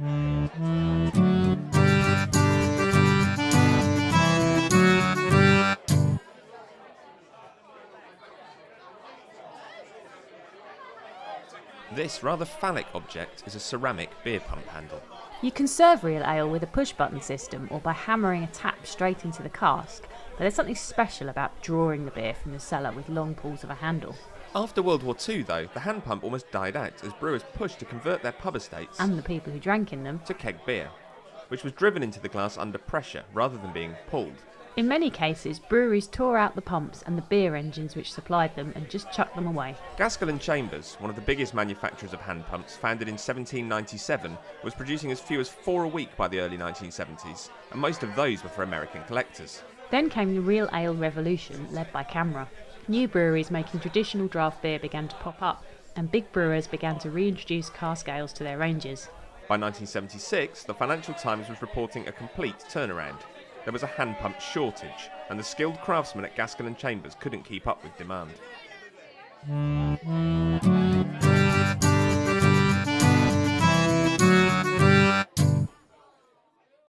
Música This rather phallic object is a ceramic beer pump handle. You can serve real ale with a push button system or by hammering a tap straight into the cask, but there's something special about drawing the beer from the cellar with long pulls of a handle. After World War II, though, the hand pump almost died out as brewers pushed to convert their pub estates And the people who drank in them. to keg beer, which was driven into the glass under pressure rather than being pulled. In many cases, breweries tore out the pumps and the beer engines which supplied them and just chucked them away. Gaskell and Chambers, one of the biggest manufacturers of hand pumps, founded in 1797, was producing as few as four a week by the early 1970s, and most of those were for American collectors. Then came the real ale revolution, led by CAMRA. New breweries making traditional draft beer began to pop up, and big brewers began to reintroduce cask ales to their ranges. By 1976, the Financial Times was reporting a complete turnaround. There was a hand pump shortage, and the skilled craftsmen at Gaskell and Chambers couldn't keep up with demand. Hmm.